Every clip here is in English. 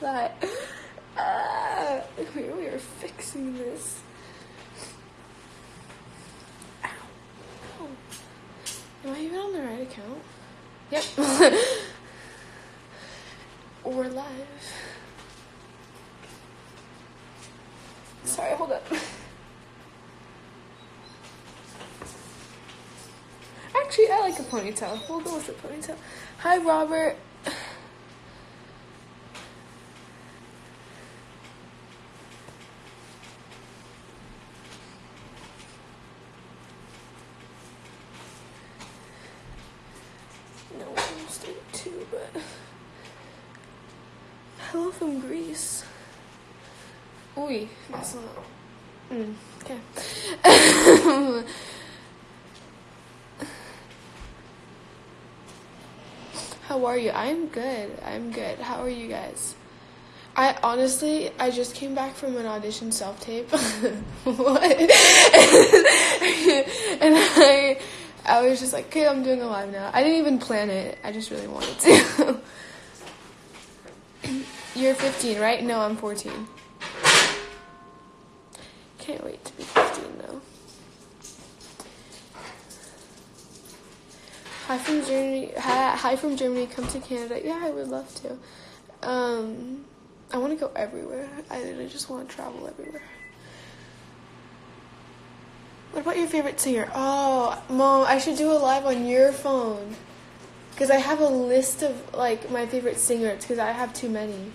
that. Uh, we are fixing this. Ow. Ow. Am I even on the right account? Yep. We're live. Sorry, hold up. Actually, I like a ponytail. We'll go with a ponytail. Hi, Robert. No, I'm staying too, but. Hello from Greece. Uy, that's not. Mm, okay. How are you? I'm good. I'm good. How are you guys? I honestly, I just came back from an audition self tape. what? and I, I was just like, okay, I'm doing a live now. I didn't even plan it. I just really wanted to. You're 15, right? No, I'm 14. Can't wait to be 15 though. Hi from Germany. Hi, hi from Germany. Come to Canada. Yeah, I would love to. Um, I want to go everywhere. I literally just want to travel everywhere. What about your favorite singer? Oh, mom, I should do a live on your phone. Because I have a list of like my favorite singers because I have too many.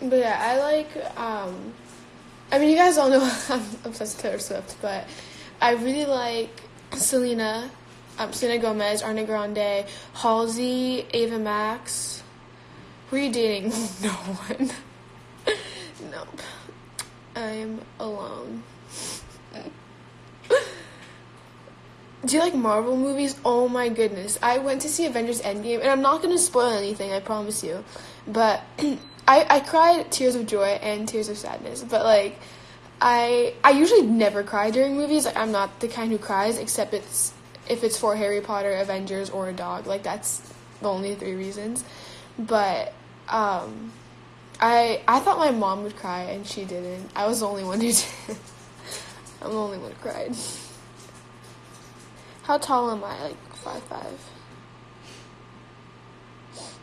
But yeah, I like um I mean you guys all know I'm obsessed with Taylor Swift, but I really like Selena, um, Selena Gomez, Ariana Grande, Halsey, Ava Max. Who are you dating? no one. nope. I'm alone. Do you like Marvel movies? Oh my goodness. I went to see Avengers Endgame, and I'm not going to spoil anything, I promise you. But I, I cried tears of joy and tears of sadness. But, like, I I usually never cry during movies. Like, I'm not the kind who cries, except it's if it's for Harry Potter, Avengers, or a dog. Like, that's the only three reasons. But, um, I I thought my mom would cry, and she didn't. I was the only one who did. I'm the only one who cried. How tall am I? Like five five. Hmm.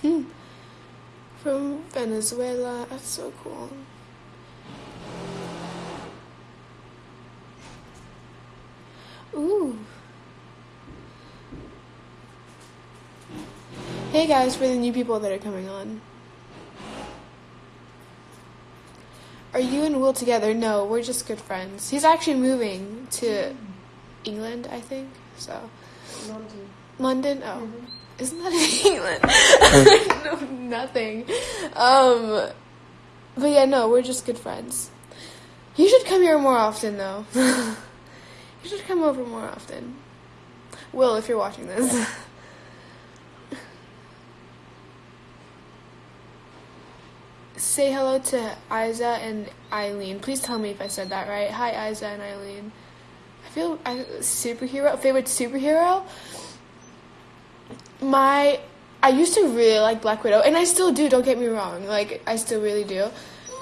From Venezuela. That's so cool. Ooh. Hey guys, for the new people that are coming on. Are you and Will together? No, we're just good friends. He's actually moving to England, I think. So London. London. Oh, Mhm. Isn't that in England? Know nothing. Um, but yeah, no, we're just good friends. You should come here more often, though. you should come over more often. Will, if you're watching this. Say hello to Isa and Eileen. Please tell me if I said that right. Hi, Isa and Eileen. I feel I, superhero favorite superhero. My I used to really like Black Widow, and I still do. Don't get me wrong. Like I still really do.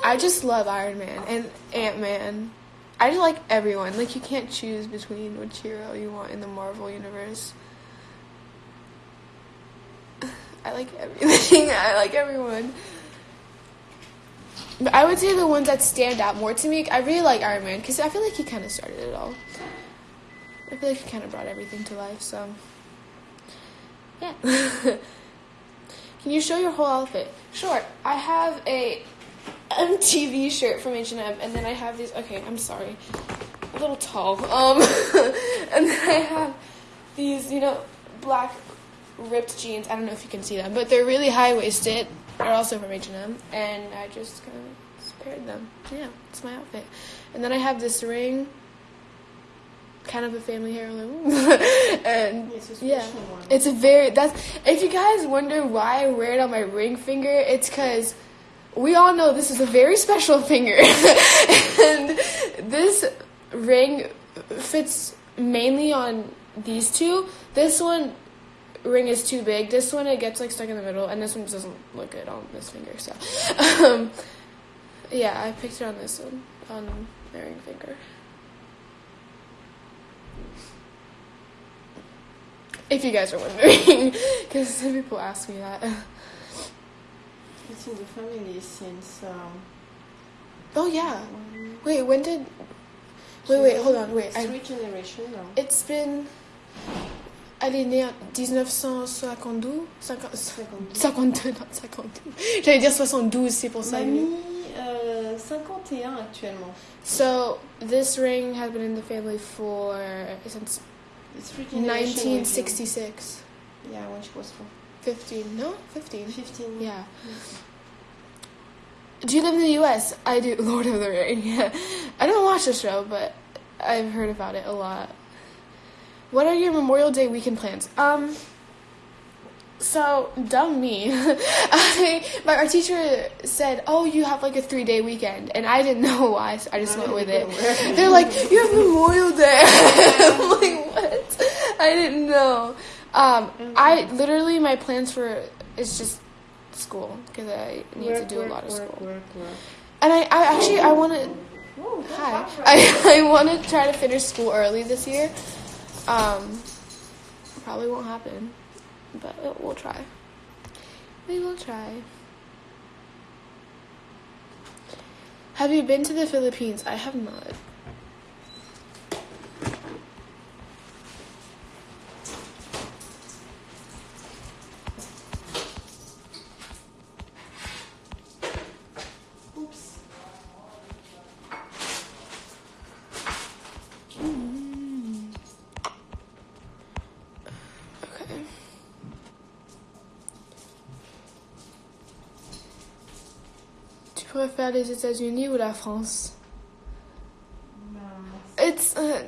I just love Iron Man and Ant Man. I just like everyone. Like you can't choose between which hero you want in the Marvel universe. I like everything. I like everyone. But I would say the ones that stand out more to me, I really like Iron Man because I feel like he kind of started it all. I feel like he kind of brought everything to life, so. Yeah. Can you show your whole outfit? Sure. I have a MTV shirt from H&M, and then I have these. Okay, I'm sorry, a little tall. Um, and then I have these, you know, black ripped jeans. I don't know if you can see them, but they're really high waisted. They're also from H&M, and I just kind of paired them. Yeah, it's my outfit. And then I have this ring. Kind of a family heirloom, and It's yeah, it's a very that's. If you guys wonder why I wear it on my ring finger, it's because we all know this is a very special finger, and this ring fits mainly on these two. This one ring is too big. This one it gets like stuck in the middle, and this one just doesn't look good on this finger. So, um, yeah, I picked it on this one on my ring finger. If you guys are wondering, because some people ask me that. It's in the family since. Um, Oh yeah. one, Wait, when did? Wait, wait, hold on, wait. Three generations now. it's been. Elle est née en 1952 50 52. 52, non, 52. J'allais dire 72, c'est pour ça. Mamie, euh, 51 actuellement. So, this ring has been in the family for since It's with 1966. Yeah, when she was four. 15, no? 15. 15. Yeah. Do you live in the U.S.? I do. Lord of the Ring. Yeah. I don't watch the show, but I've heard about it a lot. What are your Memorial Day weekend plans? Um. So dumb me. I my our teacher said, "Oh, you have like a three day weekend," and I didn't know why, so I just went with it. They're like, "You have Memorial Day." I'm like? I didn't know. Um, I literally my plans for is just school because I need to Work, do a lot of work, school. Work, work. And I, I actually I want to hi I, I want to try to finish school early this year. Um, probably won't happen, but we'll try. We will try. Have you been to the Philippines? I have not. Préfères les États-Unis ou la France? Ben, It's uh,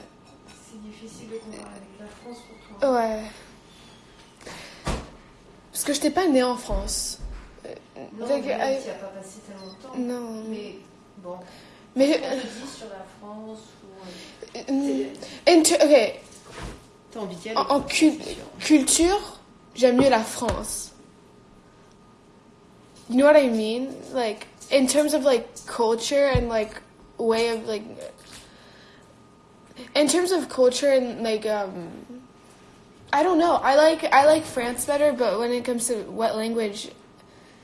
c'est difficile de comparer avec la France pour toi. ouais. Parce que je n'étais pas née en France. Euh, Non, donc, mais I- tu n'y as pas passé tellement de temps. non. Mais bon, Mais te dit sur la France ou. euh, euh, ok. T'as envie d'y aller. En, culture, j'aime mieux la France. You know what I mean? Like in terms of like culture and like way of like in terms of culture and like um I don't know. I like I like France better, but when it comes to what language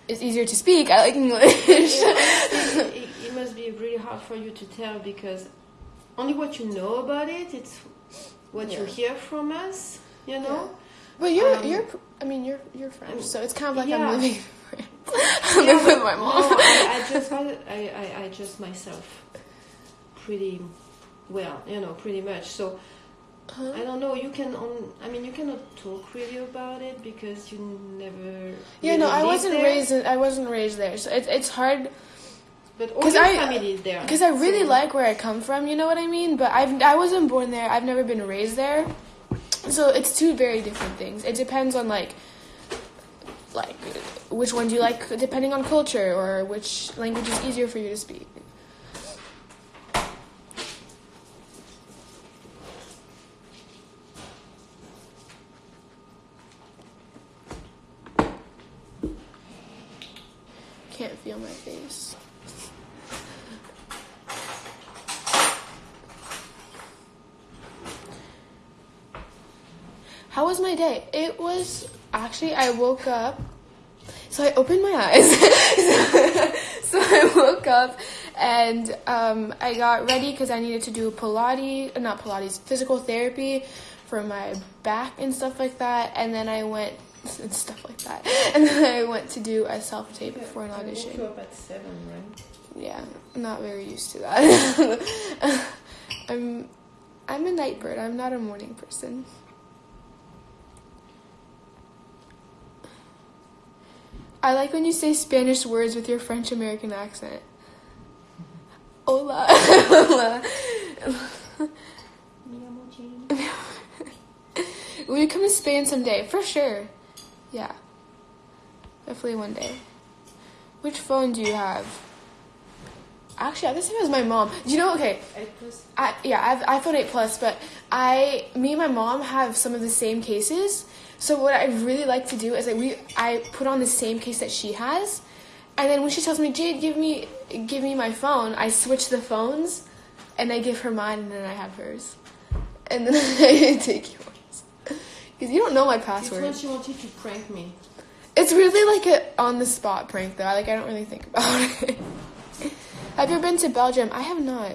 is easier to speak, I like English. it, it, it must be really hard for you to tell because only what you know about it, it's what you hear from us, you know? but you're Um, you're I mean you're you're French, so it's kind of like Yeah. I'm living. I live with my mom. No, I, I just I, I, I just myself pretty well, you know, pretty much. So Huh? I don't know. You can on. I mean, you cannot talk really about it because you never. Yeah, really no, I wasn't there. raised. In, I wasn't raised there, so it's it's hard But all 'Cause your I- family is there. because I really so- like where I come from. You know what I mean? But I've I wasn't born there. I've never been raised there, so it's two very different things. It depends on like like which one do you like, depending on culture or which language is easier for you to speak. Can't feel my face. How was my day? It was actually, I woke up. So I opened my eyes. so I woke up and um, I got ready because I needed to do Pilates, not Pilates, physical therapy for my back and stuff like that. And then I went, and stuff like that. And then I went to do a self tape for an woke audition. you up at seven, right? Yeah, I'm not very used to that. I'm I'm a night bird. I'm not a morning person. I like when you say Spanish words with your French American accent. Hola. Hola. Will you come to Spain someday? For sure. Yeah. Definitely one day. Which phone do you have? Actually, I have the same as my mom. Do you know? Okay. I, yeah, I have iPhone 8 Plus, but I, me and my mom have some of the same cases. So what I really like to do is that we, I put on the same case that she has, and then when she tells me, Jade, give me, give me my phone, I switch the phones, and I give her mine, and then I have hers, and then I take yours. Because you don't know my This password. one she wanted to prank me. It's really like a on the spot prank though. Like I don't really think about it. Have you been to Belgium? I have not.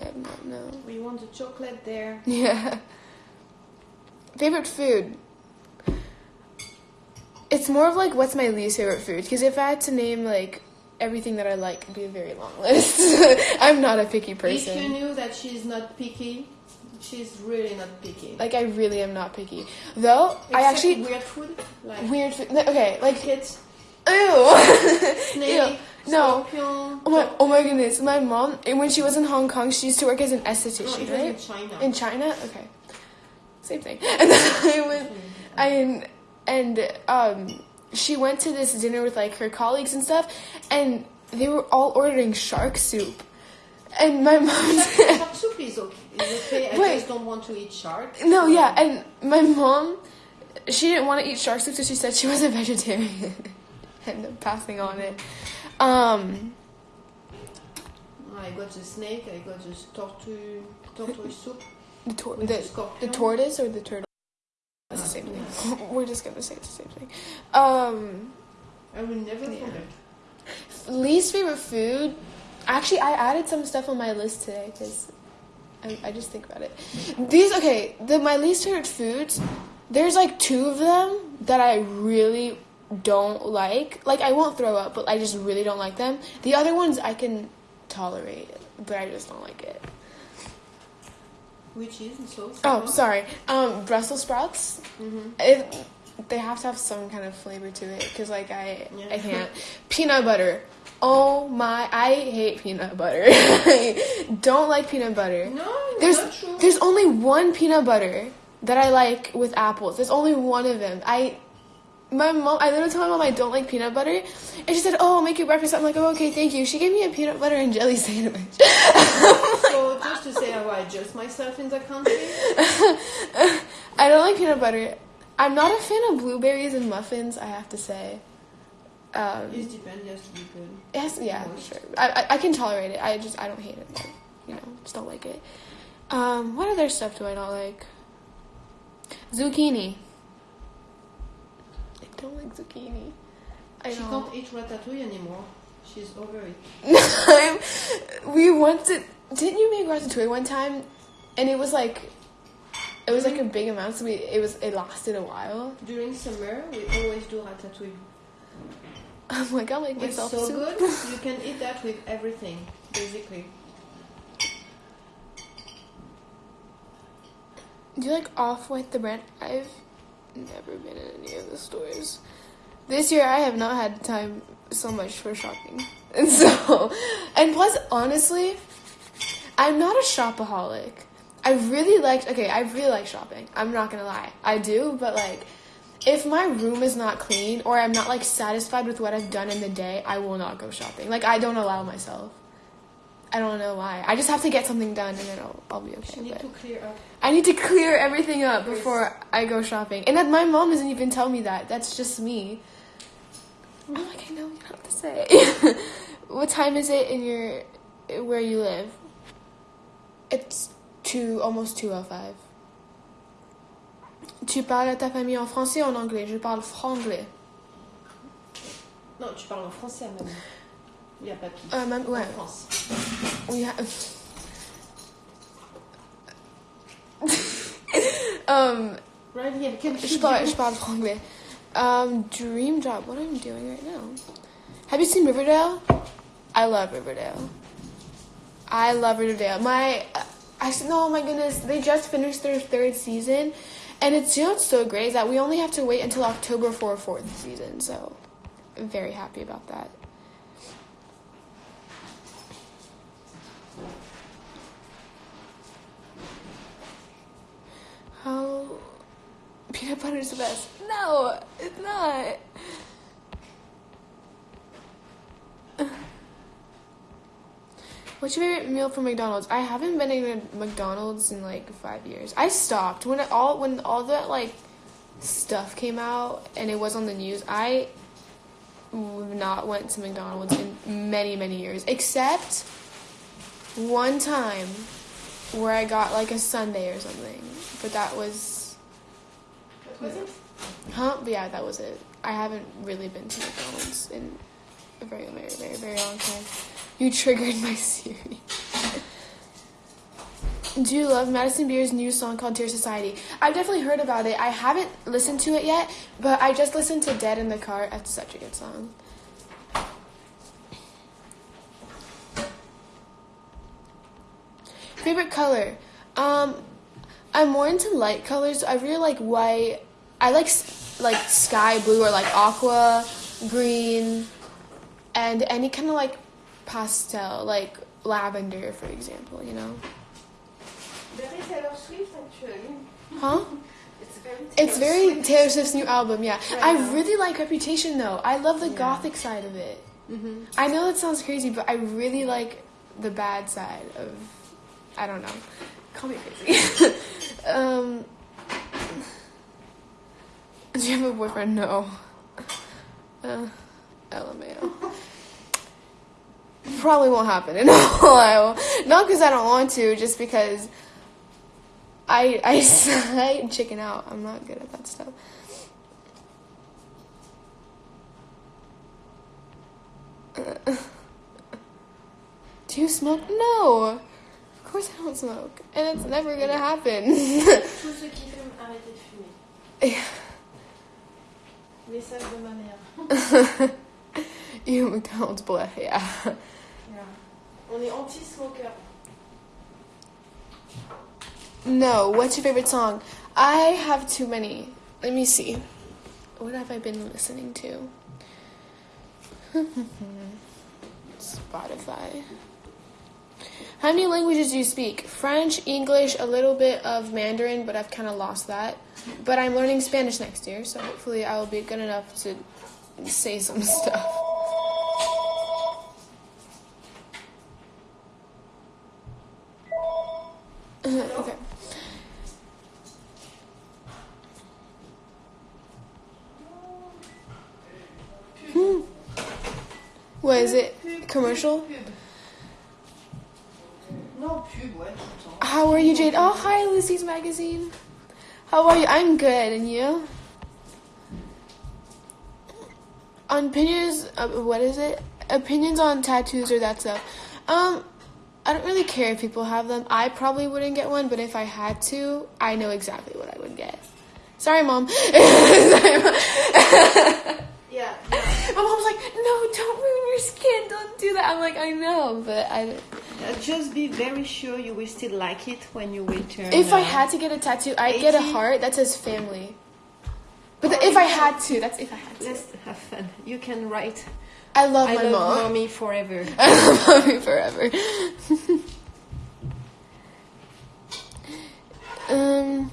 I have not. No. We want the chocolate there. Yeah. Favorite food. It's more of like what's my least favorite food because if I had to name like everything that I like, it'd be a very long list. I'm not a picky person. If you knew that she's not picky, she's really not picky. Like I really am not picky. Though I Except actually weird food like weird food. Okay, like crickets, ew. snake, Ew. No. Oh my, oh my goodness. My mom, when she was in Hong Kong, she used to work as an No, esthetician, was right? in China. In China? Okay. Same thing. And then I went, I, and, um, she went to this dinner with, like, her colleagues and stuff, and they were all ordering shark soup. And my mom said, Shark soup is okay. Is okay. I just don't want to eat shark. no, yeah, and my mom, she didn't want to eat shark soup, so she said she was a vegetarian. and passing on it. Um, I got the snake. I got the tortoise, tortoise soup. the, tor- the, the. The tortoise or the turtle? It's the same thing. We're just gonna say it's the same thing. Um, I would never Yeah. forget. least favorite food. Actually, I added some stuff on my list today because I, I just think about it. These okay. The my least favorite foods. There's like two of them that I really don't like. Like I won't throw up, but I just really don't like them. The other ones I can tolerate, but I just don't like it. Which is so. Oh, sorry. Um, Brussels sprouts. Mm-hmm. It, they have to have some kind of flavor to it because like I Yeah. I can't peanut butter. Oh my! I hate peanut butter. I don't like peanut butter. No, There's not true. there's only one peanut butter that I like with apples. There's only one of them. I my mom I literally told my mom I don't like peanut butter, and she said, "Oh, I'll make you breakfast." I'm like, "Oh, okay, thank you." She gave me a peanut butter and jelly sandwich. so just to say how I adjust myself in the country. I don't like peanut butter. I'm not a fan of blueberries and muffins. I have to say. Um, It depends. Yes, to be good. Yeah, sure. I, I I can tolerate it. I just I don't hate it. But, you know, just don't like it. Um, what other stuff do I not like? Zucchini. I don't like zucchini. I she don't. can't eat ratatouille anymore. She's over it. We once did. Didn't you make ratatouille one time? And it was like, it was like a big amount. So we it was it lasted a while. During summer, we always do ratatouille. I'm like I'll make It's myself so soup. good. You can eat that with everything, basically. Do you like Off White the brand? I've never been in any of the stores. This year I have not had time so much for shopping. And so and plus honestly, I'm not a shopaholic. I really like okay, I really like shopping. I'm not gonna lie. I do, but like if my room is not clean or I'm not like satisfied with what I've done in the day, I will not go shopping. Like I don't allow myself. I don't know why. I just have to get something done and then I'll, I'll be okay. Need to clear up. I need to clear everything up before I go shopping. And that my mom doesn't even tell me that. That's just me. I'm like, I know you have to say. what time is it in your where you live? It's two almost two oh five. Tu parles à ta famille en français ou en anglais? Je parle franglais. Non, tu parles en français, même. Il y a. Euh, même, ouais. En France. We have. um, Right here. Can Je parle, je parle franglais. Um, dream job. What I'm doing right now. Have you seen Riverdale? I love Riverdale. I love Riverdale. My, I said, no, my goodness, they just finished their third season, and it's what's so great that we only have to wait until October for a fourth season. So, I'm very happy about that. How peanut butter is the best. No, it's not. What's your favorite meal from McDonald's? I haven't been in a McDonald's in like five years. I stopped when it all when all that like stuff came out and it was on the news. I not went to McDonald's in many many years, except one time where I got like a sundae or something. But that was was it? Huh? But yeah, that was it. I haven't really been to McDonald's in a very, very, very, very long time. You triggered my Siri. Do you love Madison Beer's new song called Dear Society? I've definitely heard about it. I haven't listened to it yet, but I just listened to Dead in the Car. That's such a good song. Favorite color? Um, I'm more into light colors. I really like white. I like like sky blue or like aqua green, and any kind of like pastel, like lavender, for example. You know? Very Taylor Swift, actually. Huh? It's very. It's very Swift. Taylor Swift's new album. Yeah, Right I now. really like Reputation though. I love the Yeah. gothic side of it. Mm-hmm. I know it sounds crazy, but I really like the bad side of. I don't know. Call me crazy. um, do you have a boyfriend? No. Uh, LMAO. Probably won't happen in while. Not because I don't want to, just because I I, I chicken out. I'm not good at that stuff. Do you smoke? No. Of course I don't smoke, and it's never gonna happen. Tous ceux qui fument, arrêtez de fumer. Message de ma mère. you McDonald's boy, yeah. Yeah. On est anti-smoker. No. What's your favorite song? I have too many. Let me see. What have I been listening to? Spotify. How many languages do you speak? French, English, a little bit of Mandarin, but I've kind of lost that. But I'm learning Spanish next year, so hopefully I will be good enough to say some stuff. okay. Hmm. What is it? Commercial? Pub. Non, pub, ouais, tout le temps. How are you, Jade? Oh, hi, Lucy's magazine. How are you? I'm good, and you? On opinions, uh, what is it? Opinions on tattoos or that stuff. Um, I don't really care if people have them. I probably wouldn't get one, but if I had to, I know exactly what I would get. Sorry, mom. Sorry, Mom. Yeah, yeah. My mom's like, no, don't ruin your skin. Don't do that. I'm like, I know, but I. Uh, just be very sure you will still like it when you return. If I uh, had to get a tattoo, I'd get a heart that says family. But the, if I had to, that's if I had to. Let's have fun. You can write. I love I my love mom. mommy forever. I love mommy forever. um.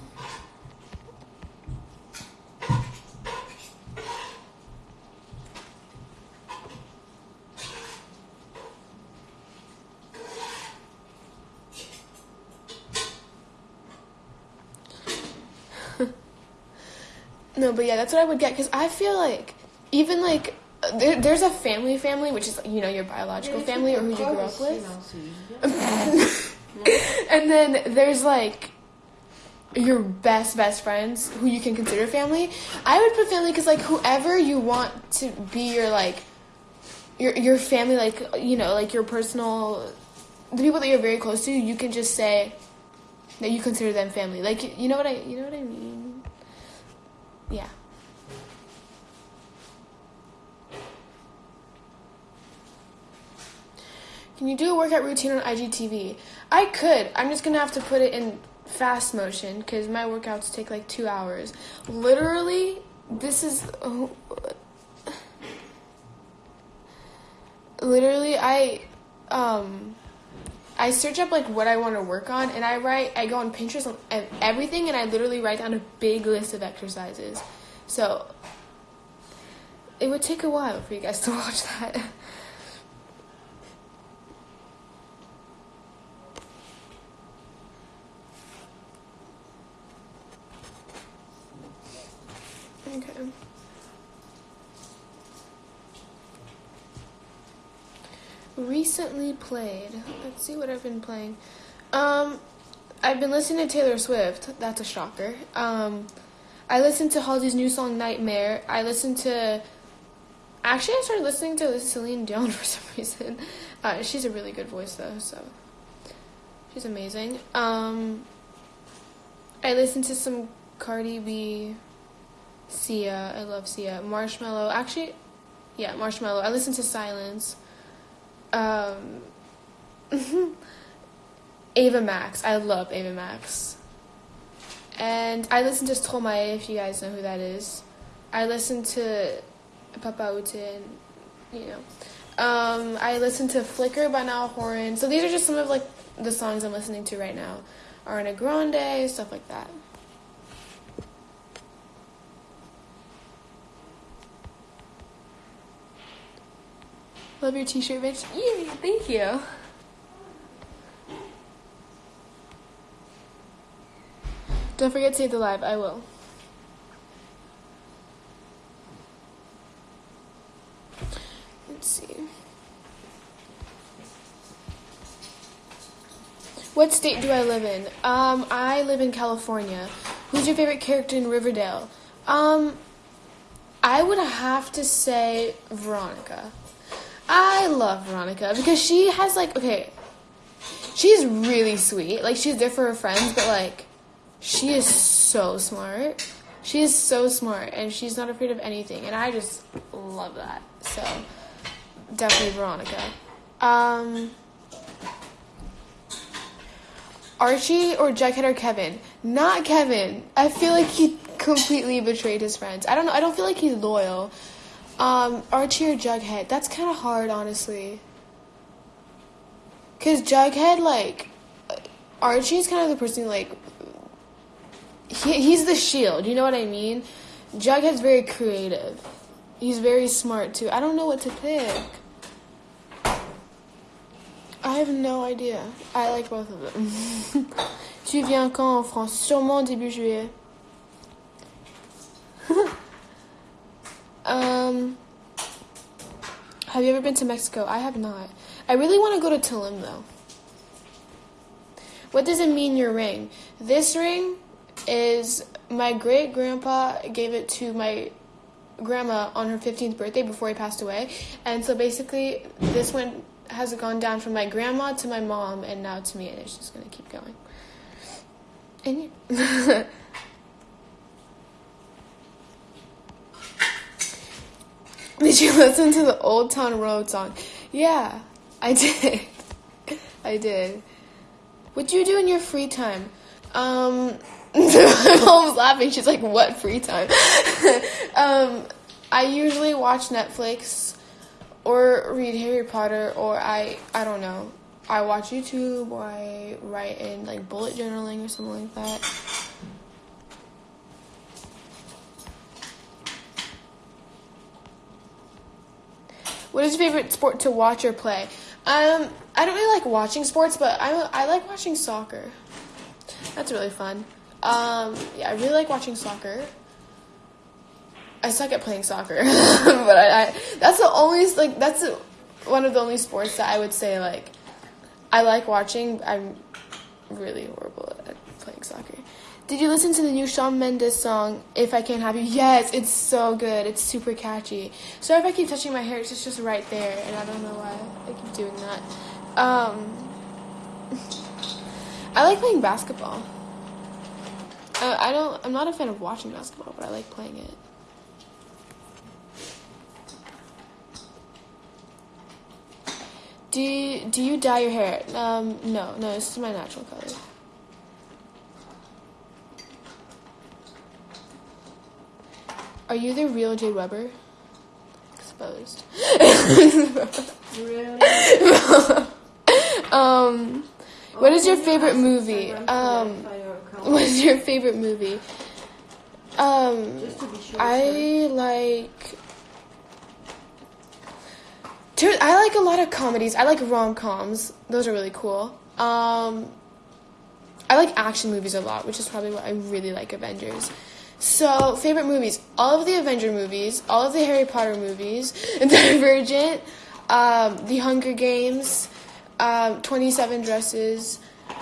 No, but yeah, that's what I would get because I feel like even like there, there's a family family, which is you know your biological family or who you grew up with, and then there's like your best best friends who you can consider family. I would put family because like whoever you want to be your like your your family, like you know, like your personal the people that you're very close to, you can just say that you consider them family. Like you know what I you know what I mean. Yeah. Can you do a workout routine on IGTV? I could. I'm just gonna have to put it in fast motion because my workouts take like two hours. Literally, this is. oh, literally, I, um, I search up like what I want to work on, and I write. I go on Pinterest on everything, and I literally write down a big list of exercises. So it would take a while for you guys to watch that. Okay. Recently played. Let's see what I've been playing. Um, I've been listening to Taylor Swift. That's a shocker. Um, I listened to Halsey's new song Nightmare. I listened to. Actually, I started listening to Celine Dion for some reason. Uh, she's a really good voice though, so she's amazing. Um, I listened to some Cardi B. Sia, I love Sia. Marshmello. actually, yeah, Marshmello. I listened to Silence. Um, Ava Max, I love Ava Max. And I listen to Stromae, if you guys know who that is. I listen to Papa Utin, you know. Um, I listen to Flicker by Niall Horan. So these are just some of like the songs I'm listening to right now. Ariana Grande, stuff like that. Love your t-shirt, bitch. Yay, thank you. Don't forget to save the live. I will. Let's see. What state do I live in? Um, I live in California. Who's your favorite character in Riverdale? Um, I would have to say Veronica. I love Veronica because she has like okay, she's really sweet. Like she's there for her friends, but like she is so smart. She is so smart and she's not afraid of anything, and I just love that. So definitely Veronica. Um, Archie or Jughead or Kevin? Not Kevin. I feel like he completely betrayed his friends. I don't know. I don't feel like he's loyal. Um, Archie or Jughead? That's kind of hard, honestly. Cause Jughead, like, Archie's kind of the person like, he, he's the shield. You know what I mean? Jughead's very creative. He's very smart too. I don't know what to pick. I have no idea. I like both of them. tu viens quand en France? Sûrement début juillet. Um, have you ever been to Mexico? I have not. I really want to go to Tulum though. What does it mean your ring? This ring is my great grandpa gave it to my grandma on her 15th birthday before he passed away. And so basically this one has gone down from my grandma to my mom and now to me and it's just going to keep going. And yeah. Did you listen to the Old Town Road song? Yeah, I did. I did. What do you do in your free time? Um, my mom's laughing. She's like, "What free time?" um, I usually watch Netflix, or read Harry Potter, or I I don't know. I watch YouTube, or I write in like bullet journaling or something like that. What is your favorite sport to watch or play? Um, I don't really like watching sports, but I I like watching soccer. That's really fun. Um, yeah, I really like watching soccer. I suck at playing soccer, but I, I that's the only like that's one of the only sports that I would say like I like watching. I'm really horrible at playing soccer. Did you listen to the new Shawn Mendes song, If I Can't Have You? Yes, it's so good. It's super catchy. Sorry if I keep touching my hair, it's just right there, and I don't know why I keep doing that. Um, I like playing basketball. Uh, I don't, I'm not a fan of watching basketball, but I like playing it. Do you, do you dye your hair? Um, no, no, this is my natural color. Are you the real Jay Weber? Exposed. really? um, what is your Oh, favorite movie? Um, what is your favorite movie? Um, Just to be sure. I like. I like a lot of comedies. I like rom coms. Those are really cool. Um, I like action movies a lot, which is probably what I really like Avengers. So, favorite movies: all of the Avenger movies, all of the Harry Potter movies, Divergent, um, The Hunger Games, um, Twenty Seven Dresses.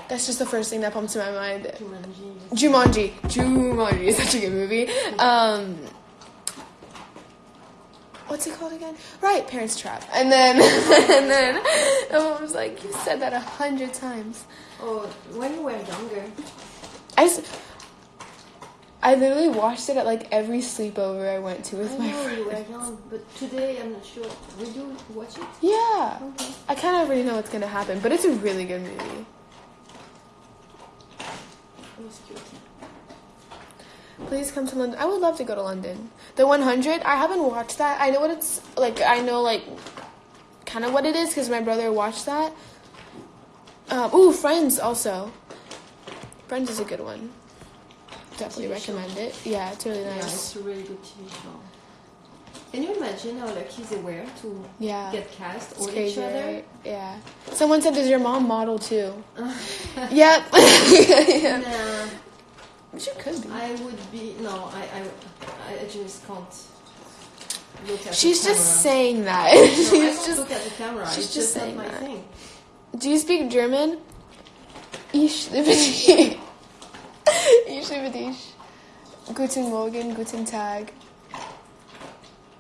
That's just the first thing that pops to my mind. Jumanji. Jumanji. Jumanji is such a good movie. Um, what's it called again? Right, Parents Trap. And then, and then, my mom was like, "You said that a hundred times." Oh, when you were younger. I just, I literally watched it at like every sleepover I went to with I my know friends. young, but today I'm not sure. Will you watch it? Yeah, Okay. I kind of already know what's gonna happen, but it's a really good movie. It was cute. Please come to London. I would love to go to London. The 100. I haven't watched that. I know what it's like. I know like kind of what it is because my brother watched that. Um, ooh, Friends also. Friends is a good one. Definitely TV show. recommend it. Yeah, it's really Yeah, nice. it's a really good TV show. Can you imagine how lucky they were to Yeah. get cast or each other? right? Yeah. Someone said, "Does your mom model too?" yep. yeah. Nah, She could be. I would be no. I I, I just can't look at. She's the just camera. saying that. No, she's just. look at the camera. she's it's just just, saying that. thing. Do you speak German? Ich liebe dich. Ich liebe dich. Guten Morgen, guten Tag.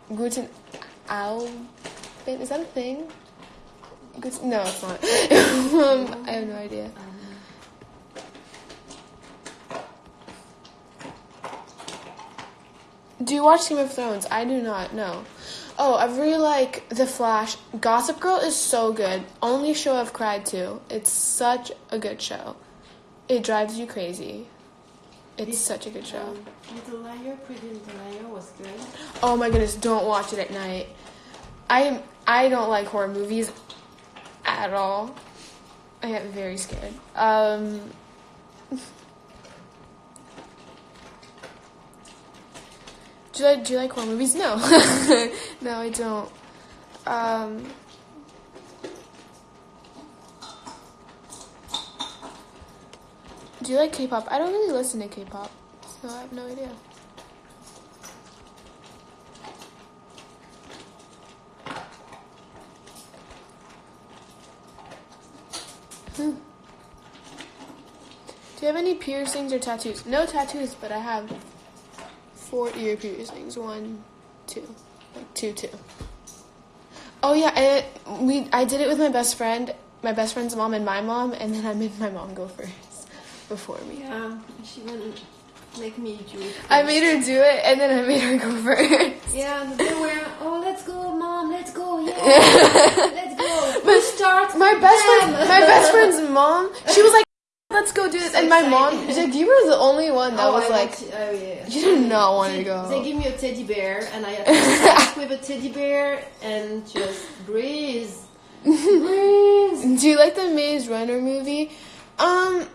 Guten Abend. Is that a thing? No, it's not. um, I have no idea. Do you watch Game of Thrones? I do not. No. Oh, I really like The Flash. Gossip Girl is so good. Only show I've cried to. It's such a good show. It drives you crazy. It's such a good show. Um, Little Liar, Pretty Little Liar was good. Oh my goodness, don't watch it at night. I am I don't like horror movies at all. I get very scared. Um Do you like do you like horror movies? No. no, I don't. Um Do you like K-pop? I don't really listen to K-pop, so I have no idea. Hmm. Do you have any piercings or tattoos? No tattoos, but I have four ear piercings. One, two, like two, two. Oh yeah, I, we I did it with my best friend, my best friend's mom and my mom, and then I made my mom go first before me. Yeah, she wouldn't make me do it. I made her do it, and then I made her go first. Yeah, they were. Oh, let's go, mom. Let's go. Yeah, let's go. But start. My best friend, my best friend's mom, she was like, "Let's go do this," So and my mom, excited. she's like, "You were the only one that Oh, was I like." to- oh yeah. You did not want they, to go. They give me a teddy bear, and I sit with a teddy bear and just breathe. breathe. Do you like the Maze Runner movie? Um,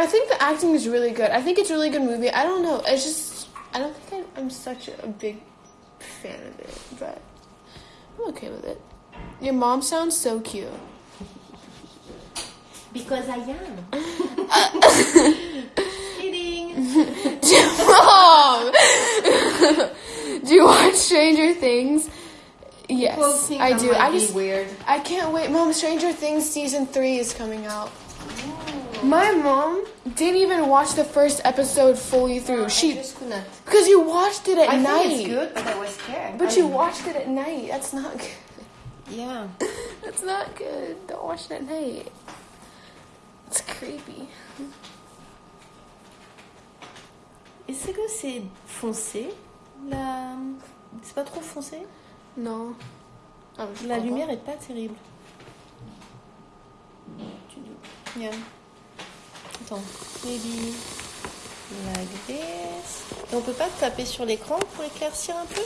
I think the acting is really good. I think it's a really good movie. I don't know. It's just I don't think I'm, I'm such a big fan of it, but I'm okay with it. Your mom sounds so cute. Because I am. Kidding. Mom, do you watch Stranger Things? Yes, I do. I just weird. I can't wait. Mom, Stranger Things season three is coming out. Oh. My mom didn't even watch the first episode fully through. I She because you watched it at I night. think it's good, but I was scared. But I- you watched it at night. That's not good. Yeah. That's not good. Don't watch it at night. It's creepy. Est-ce que c'est foncé La... C'est pas trop foncé No. Oh, je La lumière est pas terrible. Yeah. Attends. Maybe like this. Et on peut pas taper sur l'écran pour éclaircir un peu?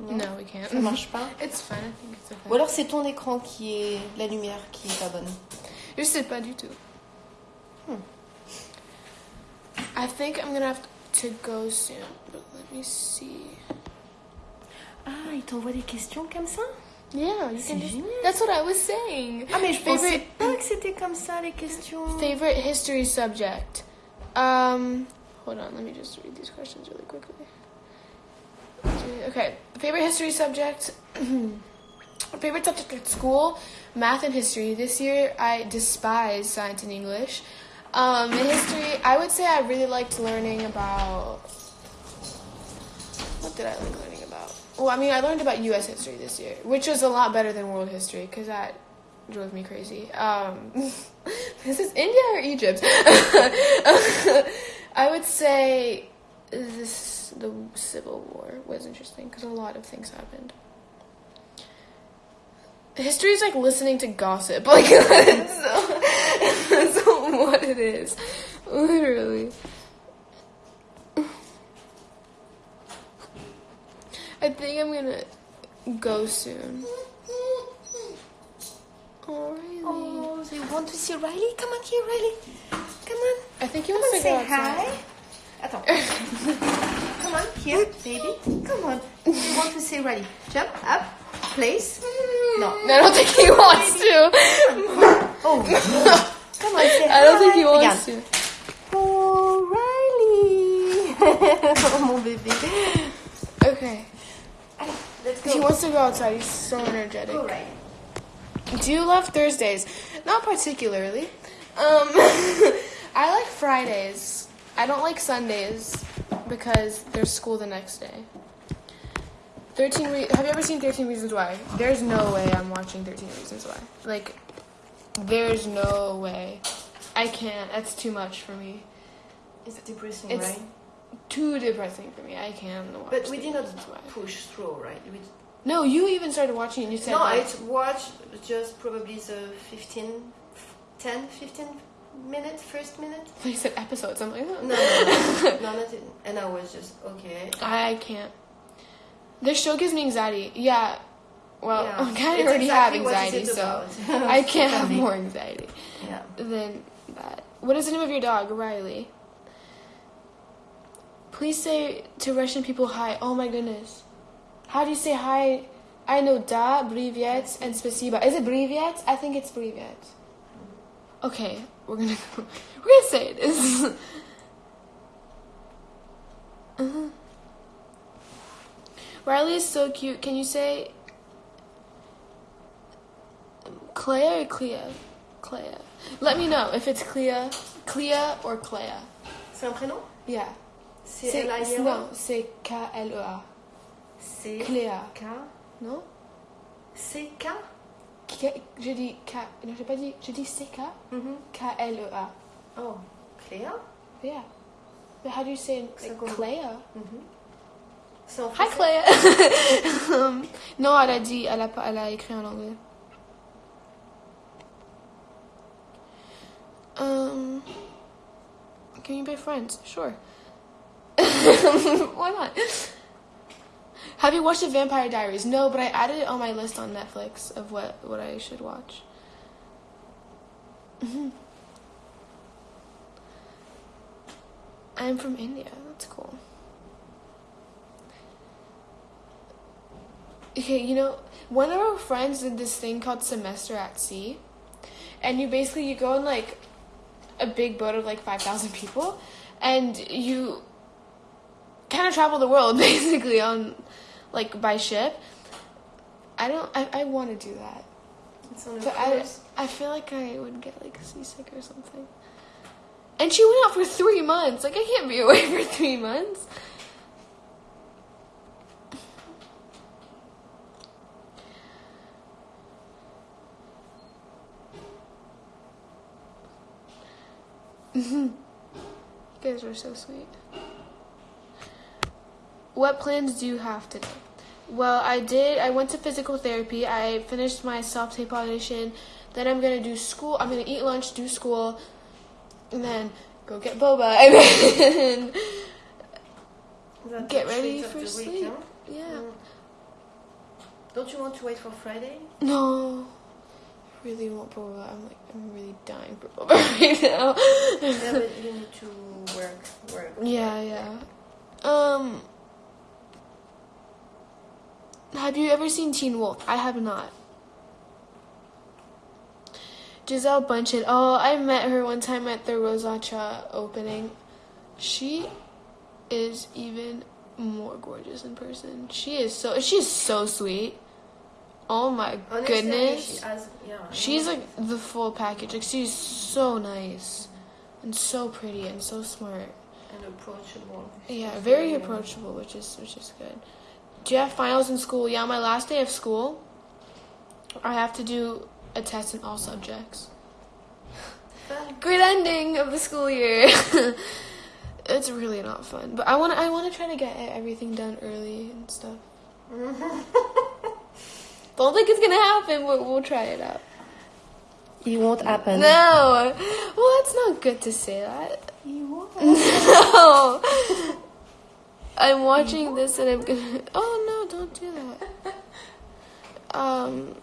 Non, No, we can't. Ça marche pas. It's fine. I think it's okay. Ou alors c'est ton écran qui est la lumière qui est pas bonne. Je sais pas du tout. Hmm. I think I'm gonna have to go soon, but let me see. Ah, il t'envoie des questions comme ça? Yeah, you can just. That's what I was saying. I pensais Favorite- pas que c'était comme ça les questions. Favorite history subject. Um, hold on, let me just read these questions really quickly. Okay, favorite history subject. favorite subject at school, math and history. This year, I despise science and English. Um, in history, I would say I really liked learning about. What did I like learning? Well, I mean, I learned about U.S. history this year, which was a lot better than world history because that drove me crazy. Um, this is India or Egypt? I would say this the Civil War was interesting because a lot of things happened. History is like listening to gossip, like that's, that's what it is, literally. I think I'm gonna go soon. Oh, really? Oh, they want to see Riley? Come on here, Riley. Come on. I think Come wants to go say hi. Attends. Come on, here, baby. Come on. You want to say Riley? Jump up, place. No. I don't think he wants to. Oh. Come on, say I don't think he wants Regarde. to. Oh, Riley. oh, bébé. Okay. Let's He wants to go outside. He's so energetic. Do you love Thursdays? Not particularly. Um, I like Fridays. I don't like Sundays because there's school the next day. Thirteen. Re- Have you ever seen Thirteen Reasons Why? There's no way I'm watching Thirteen Reasons Why. Like, there's no way. I can't. That's too much for me. It's depressing, It's- right? Too depressing for me. I can't watch. But we did 13 not push through, right? We No, you even started watching and You said no, I watched just probably the 15, 10, 15 minute, first minute. you said episodes. I'm like, No, oh. no, no, no not in, and I was just okay. I can't. This show gives me anxiety. Yeah. Well, Yeah. I kind of already exactly have anxiety, so. I can't have more anxiety Yeah. than that. What is the name of your dog, Riley? Please say to Russian people hi. Oh my goodness. How do you say hi? I know da, privyet, and spasiba. Is it privyet? I think it's privyet. Okay, we're gonna we're gonna say it is. uh-huh. Riley is so cute. Can you say Clea or Clea? Clea. Let me know if it's Clea, Clea or Clea. C'est un prénom Yeah. C'est non, c'est K-L-E-A. C'est Clea. K? Non? C'est K? K- Je dis K. Non, j'ai pas dit. Je dis C-K. Mhm. K-L-E-A. Oh, Cléa? Yeah. But how do you say like, comme- Clea? Mhm. C'est en Hi. Clea. Um, non, elle a dit, elle a, pas, elle a écrit en anglais. Um, can you be friends? Sure. Why not? Have you watched The Vampire Diaries? No, but I added it on my list on Netflix of what, what I should watch. I'm from India. That's cool. Okay, you know, one of our friends did this thing called Semester at Sea. And you basically you go on like a big boat of like 5,000 people and you kind of travel the world basically on like by ship. I don't I, I want to do that. It's on a But I. I feel like I would get like seasick or something. And she went out for three months. Like I can't be away for three months. you guys are so sweet. What plans do you have today? Well, I did. I went to physical therapy. I finished my self tape audition. Then I'm gonna do school. I'm gonna eat lunch, do school, and then go get boba, and then get ready for week, sleep. huh? yeah. Mm. Don't you want to wait for Friday? No. I really want boba. I'm like, I'm really dying for boba right now. yeah, but you need to work, work. Yeah, yeah. Um, have you ever seen Teen Wolf? I have not. Gisele Bündchen. Oh, I met her one time at the Rosacha opening. She is even more gorgeous in person. She is so she's so sweet. Oh my goodness. She has, yeah, She's like the full package. Like she's so nice and so pretty and so smart. and approachable. Yeah, very approachable, which is which is good. Do you have finals in school? Yeah, my last day of school, I have to do a test in all subjects. Great ending of the school year. it's really not fun, but I want to I want to try to get everything done early and stuff. Don't think it's gonna happen, but we'll try it out. It won't happen. No, well, it's not good to say that. It won't. No. I'm watching this and I'm gonna. Oh no! Don't do that. Um.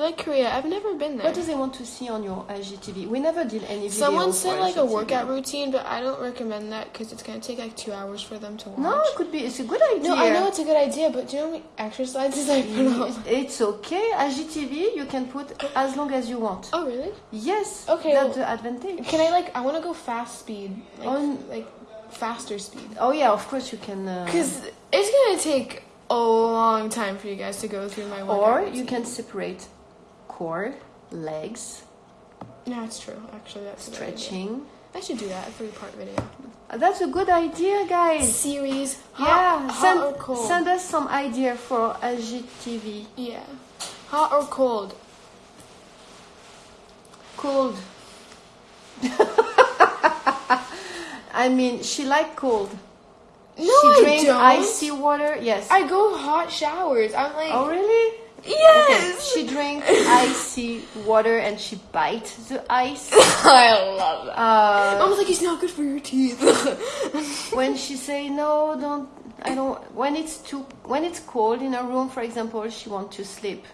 You like Korea? I've never been there. What do they want to see on your IGTV? We never did any. Someone said like a workout routine, but I don't recommend that because it's gonna take like two hours for them to watch. No, it could be. It's a good idea. No, I know it's a good idea, but do you know how many exercises I put on? It's okay. IGTV, you can put as long as you want. Oh really? Yes. Okay, That's well- the advantage. Can I like? I want to go fast speed, like, On- like faster speed, Oh yeah, of course you can. Uh, because it's gonna take a long time for you guys to go through my. workout or you routine. can separate core, legs, Yeah, it's true. Actually, that's a good idea. stretching. I should do that a three part video. Uh, That's a good idea, guys. Series. Hot, yeah, hot send, or cold? send us some idea for IGTV. Yeah, hot or cold? Cold. I mean, she like cold. No, she I don't. icy water. Yes. I go hot showers. I'm like, oh really? Yes. She drinks icy water and she bites the ice. I love that. Uh, was like, it's not good for your teeth. when she say no, don't. I don't. When it's too. When it's cold in her room, for example, she want to sleep,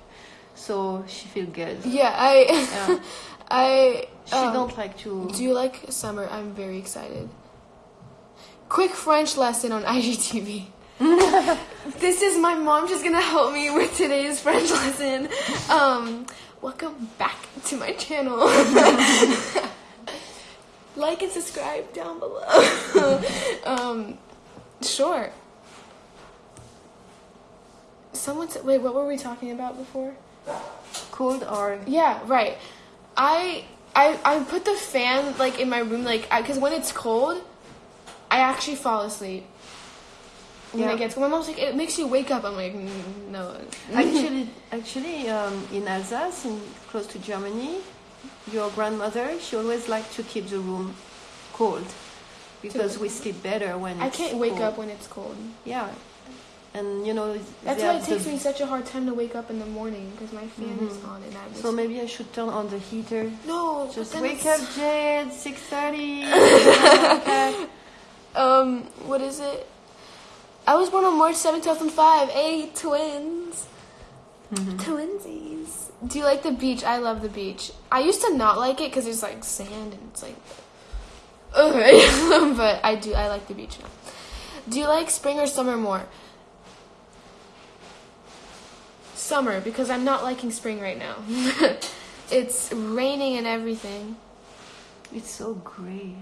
so she feel good. yeah, I, Yeah. I. She um, don't like to. Do you like summer? I'm very excited. Quick French lesson on IGTV. This is my mom just gonna help me with today's French lesson. Um, welcome back to my channel. like and subscribe down below. um, sure. Someone said, wait, what were we talking about before? cold or Yeah, right. I I I put the fan like in my room like because when it's cold, I actually fall asleep. When Yeah. it gets cold, my mom's like, it makes you wake up. I'm like, "Mm, no. actually, actually, um, in Alsace, in, close to Germany, your grandmother she always liked to keep the room cold because we sleep better when I it's can't wake cold. up when it's cold. Yeah, and you know That's why it takes the- me such a hard time to wake up in the morning because my fan is Mhm. on and I was So maybe I should turn on the heater. no. Just wake it's- up, Jade. Six thirty. Um, what is it? I was born on March 7, 2005. Hey, twins. Mm-hmm. Twinsies. Do you like the beach? I love the beach. I used to not like it because there's like sand and it's like. Okay. but I do. I like the beach now. Do you like spring or summer more? Summer, because I'm not liking spring right now. it's raining and everything. It's so gray.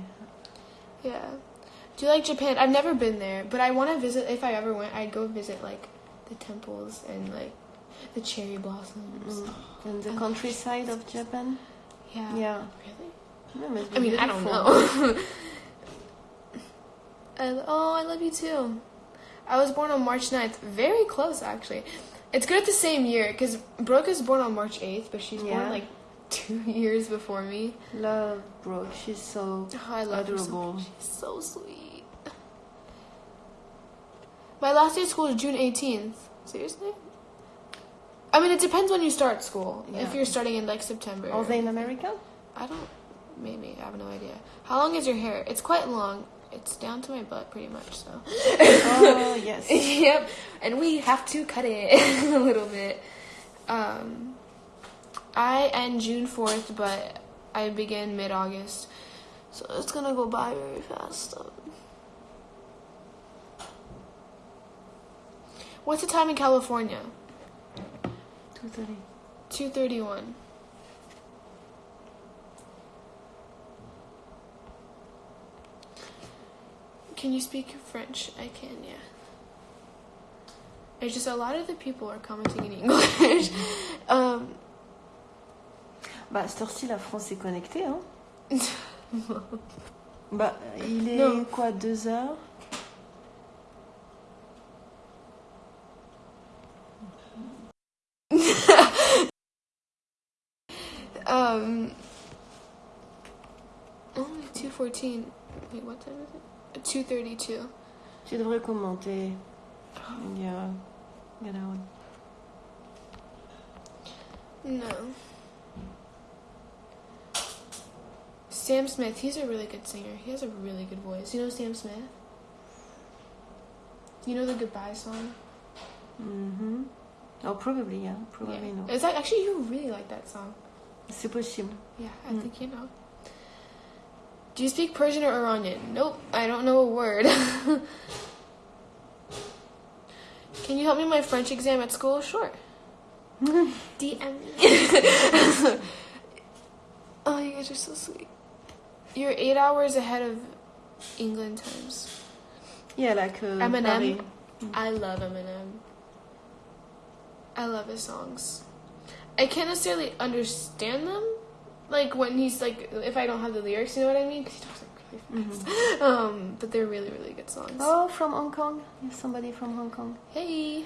Yeah. Do you like Japan? I've never been there, but I want to visit. If I ever went, I'd go visit like the temples and like the cherry blossoms. Mm. And the countryside of Japan. Yeah. Yeah. Really? I mean, I don't know. I, oh, I love you too. I was born on March 9th. Very close, actually. It's good at the same year because Brooke is born on March 8th, but she's Yeah. born like two years before me. Love Brooke. She's so Oh, I love her so adorable. She's so sweet. My last day of school is June 18th. Seriously? I mean, it depends when you start school. Yeah. If you're starting in like September. Are they in America? I don't maybe I have no idea. How long is your hair? It's quite long. It's down to my butt, pretty much. So. Oh yes. yep, and we have to cut it a little bit. Um, I end June fourth, but I begin mid August, so it's gonna go by very fast. Um, what's the time in California? Two thirty. Two thirty one. Can you speak French? I can, yeah. It's just a lot of the people are commenting in English. um, Bah, à cette heure-ci, la France est connectée, hein. Bah, il est Non. quoi, deux heures um, only two fourteen. Wait, what time is it? Two thirty two. Tu devrais commenter. Yeah. Get out. No. Sam Smith, he's a really good singer. He has a really good voice. You know Sam Smith? You know the Goodbye song? Mm-hmm. Oh, probably, yeah. Probably yeah. no. Is that actually you really like that song? C'est possible. Yeah, I Mm. think you know. Do you speak Persian or Iranian? Nope, I don't know a word. Can you help me with my French exam at school? Sure. DM me. oh, you guys are so sweet. You're eight hours ahead of England times. Yeah, like uh, Eminem. Paris. I love Eminem. I love his songs. I can't necessarily understand them, like when he's like, if I don't have the lyrics, you know what I mean? Because he talks like really fast. Um, but they're really, really good songs. Oh, from Hong Kong. There's somebody from Hong Kong. Hey.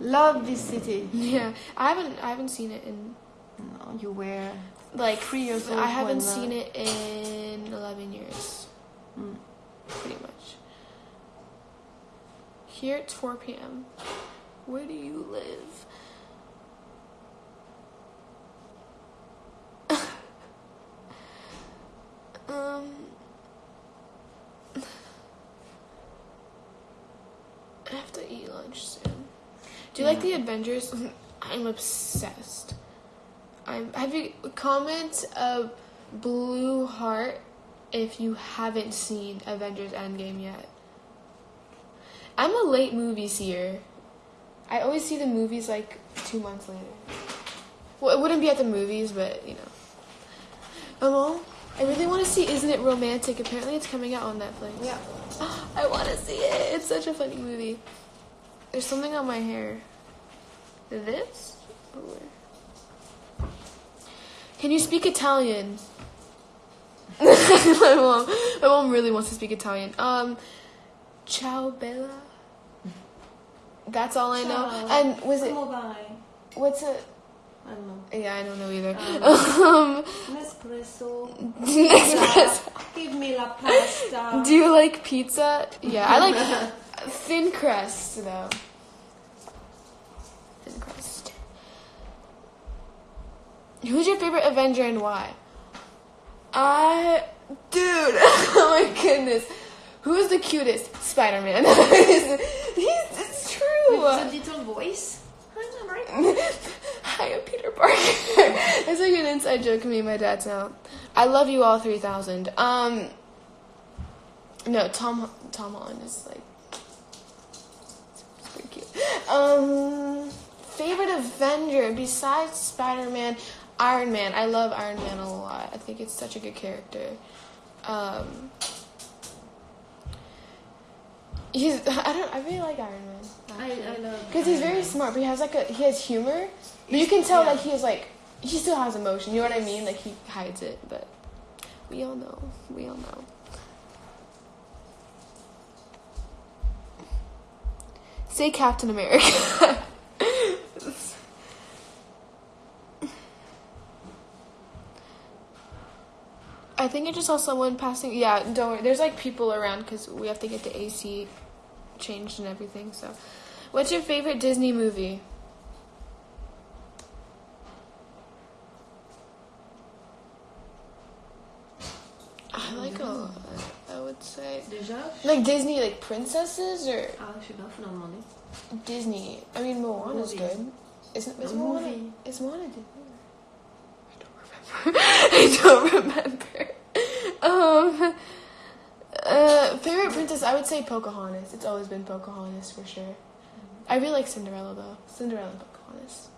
Love this city. Yeah, I haven't, I haven't seen it in No, you were like three years old. I haven't uh, seen it in eleven years, Mm. pretty much. Here it's four p.m. Where do you live? Um. I have to eat lunch soon. Do you like the Avengers? I'm obsessed. I'm have you comment a blue heart if you haven't seen Avengers Endgame yet. I'm a late movie seer. I always see the movies like two months later. Well, it wouldn't be at the movies, but you know. Mom, I really want to see Isn't It Romantic? Apparently, it's coming out on Netflix. Yeah. I want to see it. It's such a funny movie. There's something on my hair. This? Can you speak Italian? my mom. My mom really wants to speak Italian. Um, ciao bella. That's all I know. Ciao. And was it? What's it? I don't know. Yeah, I don't know either. Um, Um, Nespresso. Nespresso. Give me la pasta. Do you like pizza? Yeah, I like thin crust though. Thin crust. Who's your favorite Avenger and why? I, dude, oh my goodness, who is the cutest? Spider Man. He's it's true. With the little voice. Hi, I'm Peter Parker. That's like an inside joke me and my dad now. I love you all 3000. Um, no, Tom Tom Holland is like it's pretty cute. Um, favorite Avenger besides Spider Man, Iron Man. I love Iron Man a lot. I think it's such a good character. Um, he's I don't I really like Iron Man. I, I love. Because he's very smart, but he has like a he has humor. But you can tell Yeah. like he is like he still has emotion. You know what I mean? Like he hides it, but we all know. We all know. Say Captain America. I think I just saw someone passing. Yeah, don't worry. There's like people around because we have to get the AC changed and everything. So, what's your favorite Disney movie? Would say. Déjà Like Disney, like princesses or Ah, je sais pas, faut demander. Disney. I mean, Moana's Movie. good. Isn't is Moana? movie. Is Moana Disney? I don't remember. I don't remember. Um, uh, favorite princess, I would say Pocahontas. It's always been Pocahontas for sure. I really like Cinderella though. Cinderella and Pocahontas.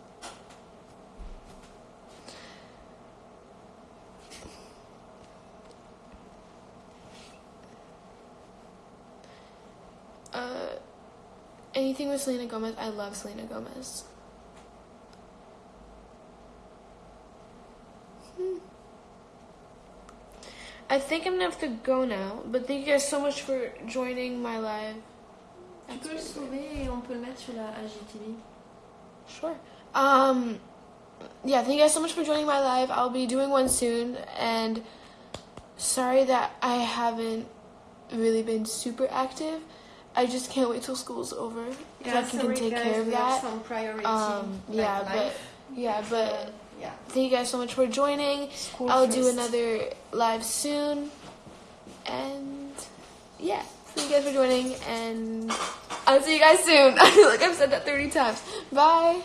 Uh, anything with Selena Gomez. I love Selena Gomez. Hmm. I think I'm gonna have to go now, but thank you guys so much for joining my live. Tu peux le sauver et on peut le mettre sur la IGTV. Sure. Um, yeah, thank you guys so much for joining my live. I'll be doing one soon, and sorry that I haven't really been super active. I just can't wait till school's over. so I can, take guys, care of that. some priority. Um, yeah, but yeah, but yeah. thank you guys so much for joining. School I'll do another live soon, and yeah, thank you guys for joining, and I'll see you guys soon. I feel like I've said that thirty times. Bye.